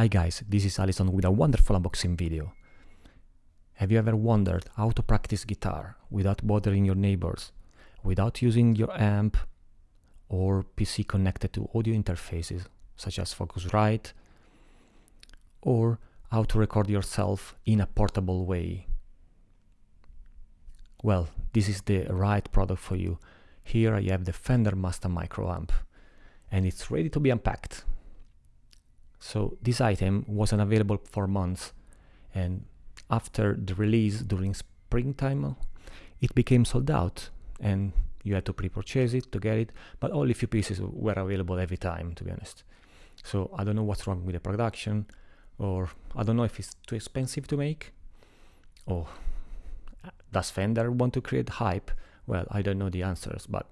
Hi guys, this is Alison with a wonderful unboxing video. Have you ever wondered how to practice guitar without bothering your neighbors, without using your amp or PC connected to audio interfaces such as Focusrite, or how to record yourself in a portable way? Well, this is the right product for you. Here I have the Fender Mustang Micro Amp and it's ready to be unpacked. So this item wasn't available for months and after the release during springtime it became sold out and you had to pre-purchase it to get it but only a few pieces were available every time to be honest. So I don't know what's wrong with the production or I don't know if it's too expensive to make or does Fender want to create hype? Well I don't know the answers but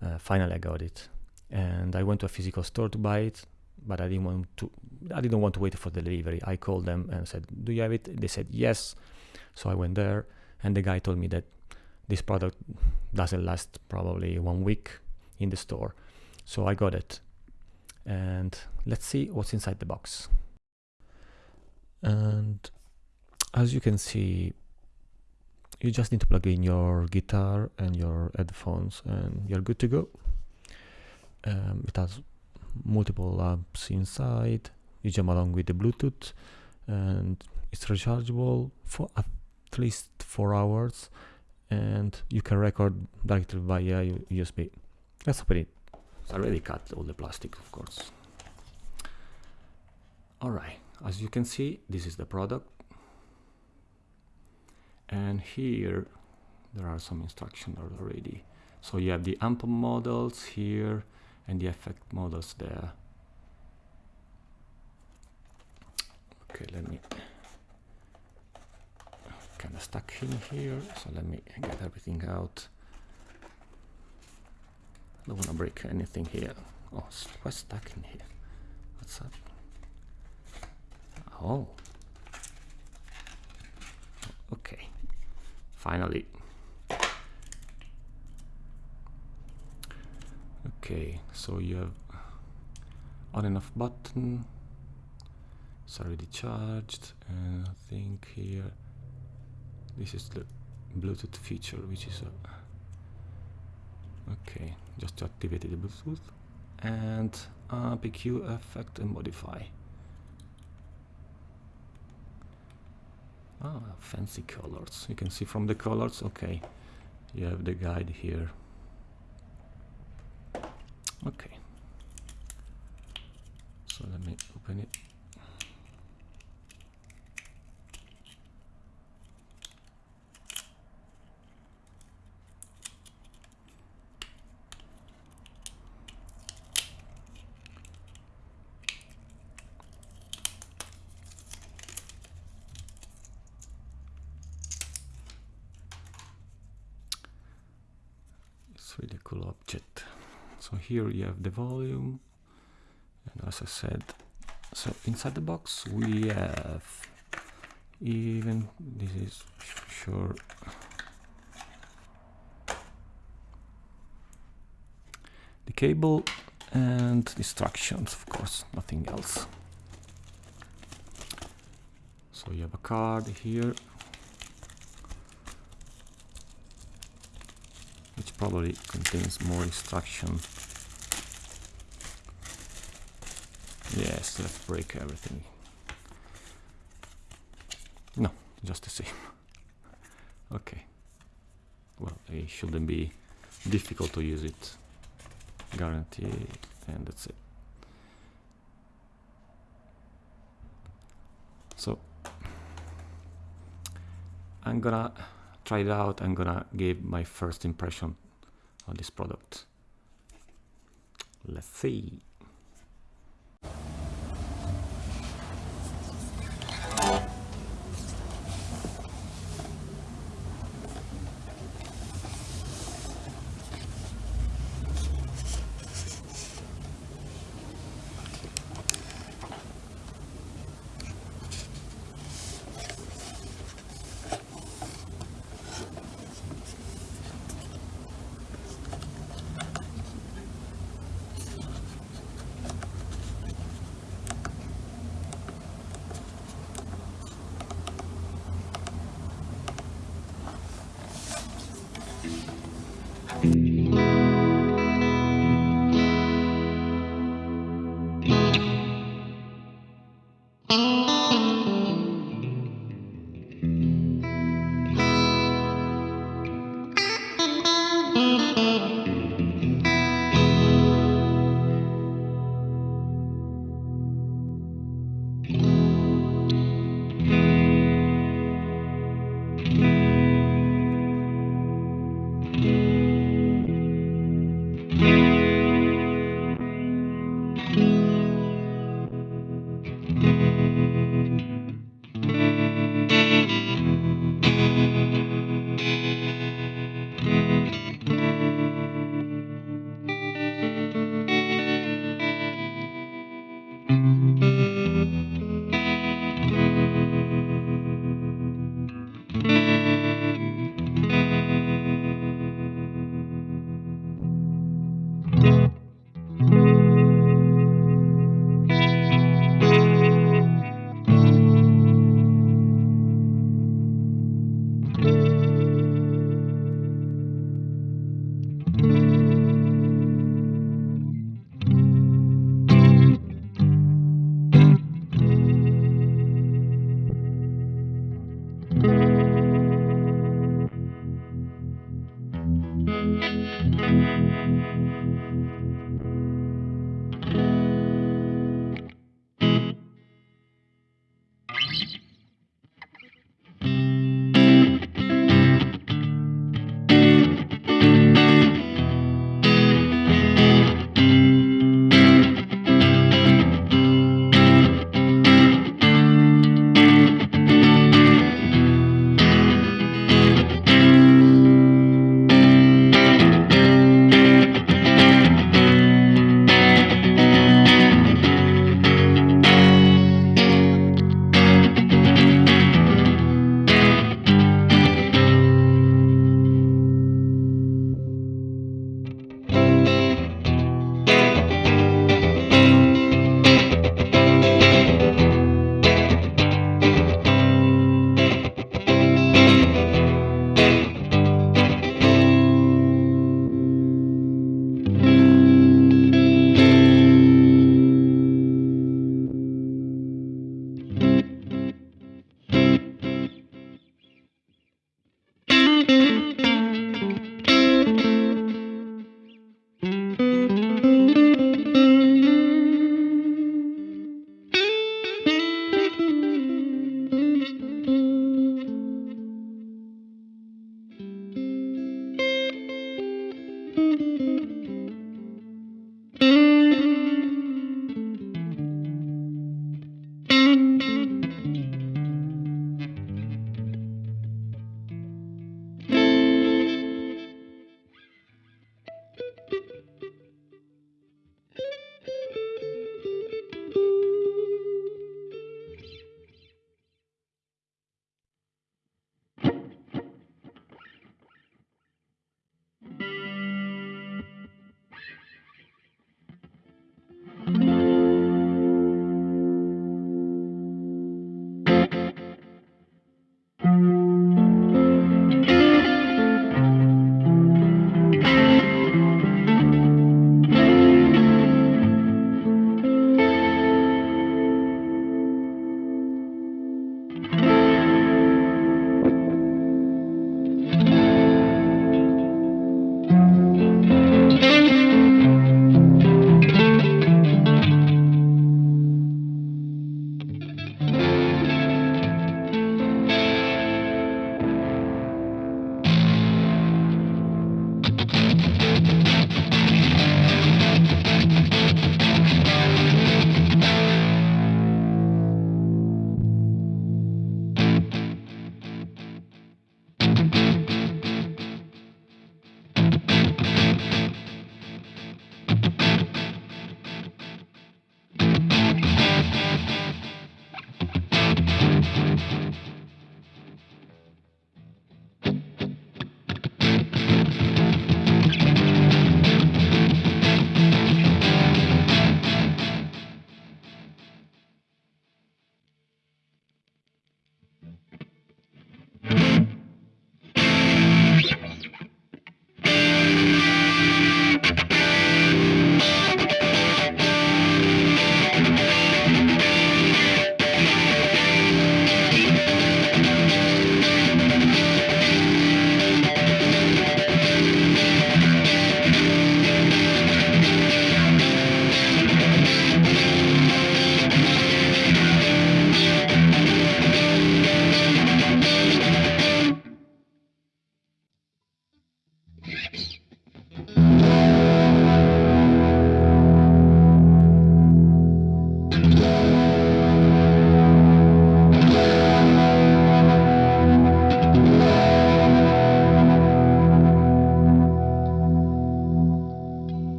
uh, finally I got it. And I went to a physical store to buy it but I didn't want to I didn't want to wait for the delivery. I called them and said, "Do you have it?" They said yes. So I went there and the guy told me that this product doesn't last probably one week in the store. So I got it. And let's see what's inside the box. And as you can see, you just need to plug in your guitar and your headphones and you're good to go. Um, it has multiple apps inside you jump along with the bluetooth and it's rechargeable for at least four hours and you can record directly via usb let's open it. I already cut all the plastic of course. All right as you can see this is the product. And here there are some instructions already. So you have the amp models here and the effect models there. Okay let me kind of stuck in here so let me get everything out. I don't want to break anything here. Oh quite stuck in here? What's up? Oh. Okay. Finally okay so you have on and off button. It's already charged. And I think here this is the Bluetooth feature which is a okay just to activate the Bluetooth. And uh, EQ effect and modify. Ah fancy colors. You can see from the colors? Okay. You have the guide here okay. So let me open it it's really cool object so here you have the volume and as I said so inside the box we have even this is sure. The cable and instructions of course nothing else. So you have a card here which probably contains more instruction yes let's break everything. No just the same. Okay. Well it shouldn't be difficult to use it. Guarantee and that's it. So I'm gonna try it out. I'm gonna give my first impression on this product. Let's see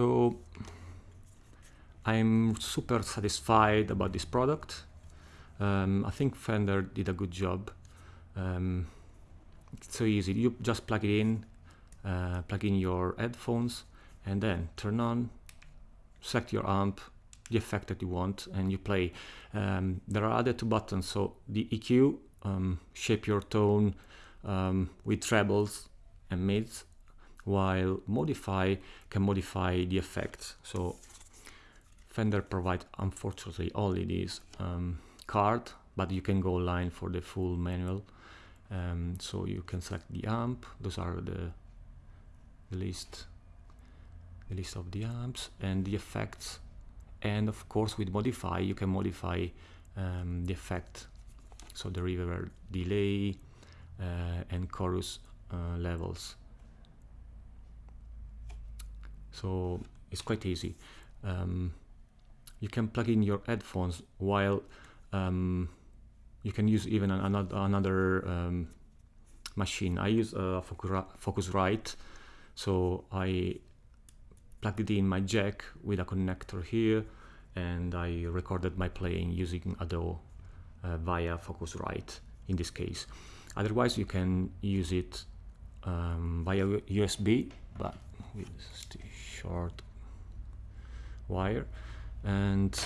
So I'm super satisfied about this product. Um, I think Fender did a good job. Um, it's so easy. You just plug it in, uh, plug in your headphones, and then turn on, select your amp, the effect that you want, and you play. Um, there are other two buttons. So the EQ, um, shape your tone um, with trebles and mids, while modify can modify the effects. So Fender provides unfortunately only this um, card, but you can go online for the full manual. Um, so you can select the amp. Those are the, the list, the list of the amps and the effects. And of course, with modify, you can modify um, the effect. So the reverb, delay, uh, and chorus uh, levels. So it's quite easy. Um, you can plug in your headphones while um, you can use even another, another um, machine. I use a Focusrite, so I plugged it in my jack with a connector here and I recorded my playing using Adobe uh, via Focusrite in this case. Otherwise you can use it um, via USB but with the short wire and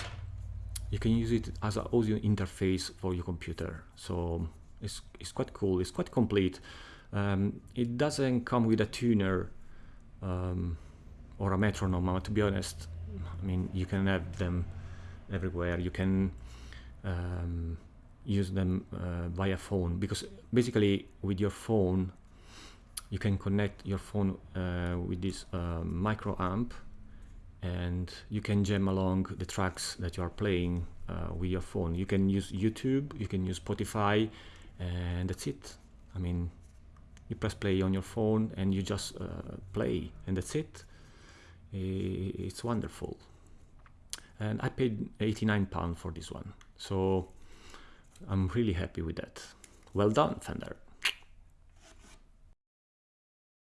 you can use it as an audio interface for your computer. So it's, it's quite cool it's quite complete. Um, it doesn't come with a tuner um, or a metronome to be honest. I mean you can have them everywhere. You can um, use them uh, via phone because basically with your phone you can connect your phone uh, with this uh, micro amp and you can jam along the tracks that you are playing uh, with your phone. You can use YouTube, you can use Spotify, and that's it. I mean, you press play on your phone and you just uh, play, and that's it. It's wonderful. And I paid 89 pounds for this one, so I'm really happy with that. Well done, Fender.